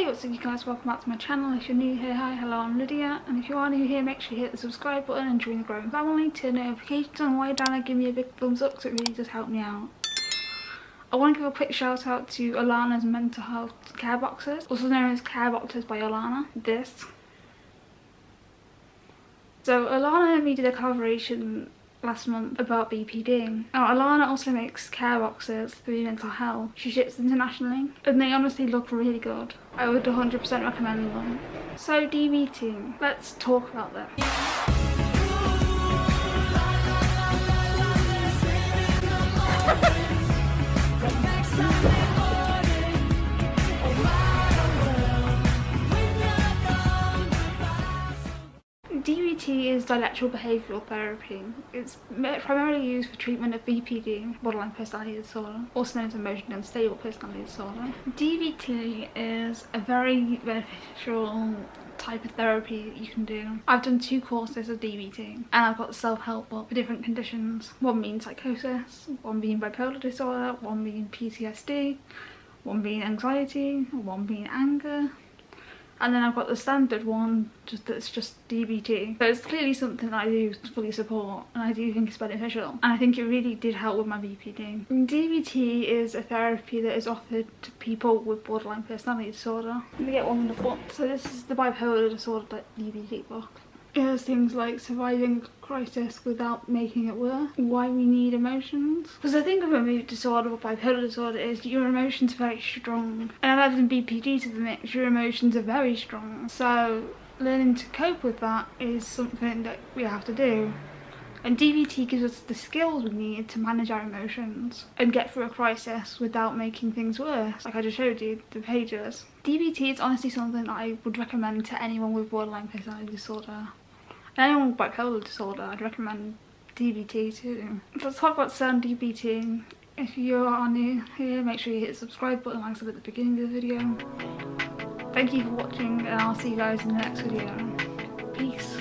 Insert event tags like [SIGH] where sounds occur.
Hey what's up you guys, welcome back to my channel. If you're new here, hi, hello, I'm Lydia. And if you are new here, make sure you hit the subscribe button and join the growing family. Turn notifications on while down and give me a big thumbs up because it really does help me out. I want to give a quick shout out to Alana's mental health care boxes, also known as care boxes by Alana. This. So Alana and me did a collaboration last month about BPD. Now Alana also makes care boxes for mental health. She ships internationally and they honestly look really good. I would 100% recommend them. So DBT, let's talk about them. [LAUGHS] DBT is dialectical behavioural therapy. It's primarily used for treatment of BPD, borderline personality disorder, also known as emotionally unstable personality disorder. DBT is a very beneficial type of therapy you can do. I've done two courses of DBT and I've got self-help book for different conditions. One being psychosis, one being bipolar disorder, one being PTSD, one being anxiety, one being anger, and then I've got the standard one just that's just DBT. So it's clearly something that I do fully support and I do think it's beneficial and I think it really did help with my BPD. DBT is a therapy that is offered to people with borderline personality disorder. Let me get one in the book. So this is the bipolar disorder DBT book. Has things like surviving a crisis without making it worse, why we need emotions. Because I think of a mood disorder or bipolar disorder is your emotions are very strong. And adding BPD to the mix, your emotions are very strong. So learning to cope with that is something that we have to do. And DBT gives us the skills we need to manage our emotions and get through a crisis without making things worse, like I just showed you, the pages. DBT is honestly something that I would recommend to anyone with borderline personality disorder. Anyone with bipolar disorder, I'd recommend DBT too. Let's talk about certain DBT. If you are new here, make sure you hit the subscribe button like I said at the beginning of the video. Thank you for watching and I'll see you guys in the next video. Peace.